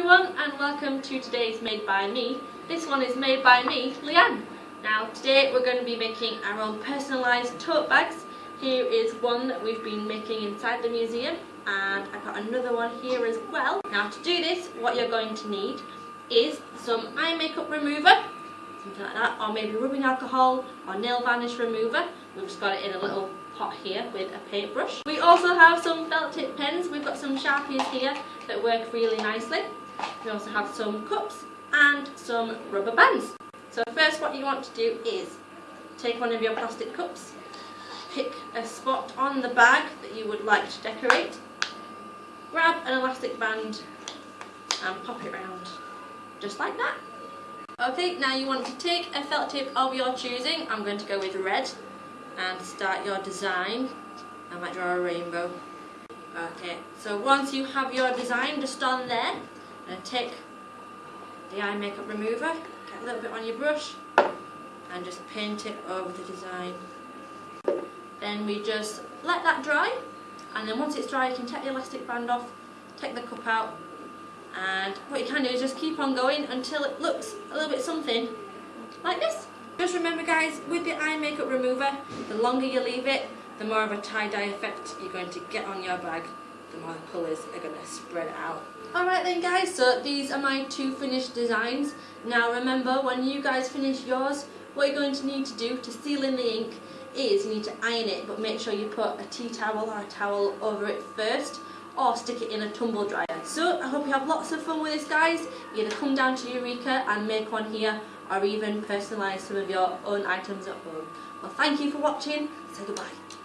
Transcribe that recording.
everyone and welcome to today's Made by Me. This one is made by me, Leanne. Now today we're going to be making our own personalised tote bags. Here is one that we've been making inside the museum and I've got another one here as well. Now to do this what you're going to need is some eye makeup remover, something like that, or maybe rubbing alcohol or nail varnish remover. We've just got it in a little pot here with a paintbrush. We also have some felt tip pens. We've got some Sharpies here that work really nicely. We also have some cups and some rubber bands. So first what you want to do is take one of your plastic cups, pick a spot on the bag that you would like to decorate, grab an elastic band and pop it round just like that. Okay, now you want to take a felt tip of your choosing. I'm going to go with red and start your design. I might draw a rainbow. Okay, so once you have your design just on there, and take the eye makeup remover, get a little bit on your brush, and just paint it over the design. Then we just let that dry, and then once it's dry you can take the elastic band off, take the cup out, and what you can do is just keep on going until it looks a little bit something like this. Just remember guys, with the eye makeup remover, the longer you leave it, the more of a tie-dye effect you're going to get on your bag, the colours are going to spread out. Alright then guys, so these are my two finished designs. Now remember, when you guys finish yours, what you're going to need to do to seal in the ink is you need to iron it, but make sure you put a tea towel or a towel over it first or stick it in a tumble dryer. So I hope you have lots of fun with this guys. Either come down to Eureka and make one here or even personalise some of your own items at home. Well thank you for watching, say goodbye.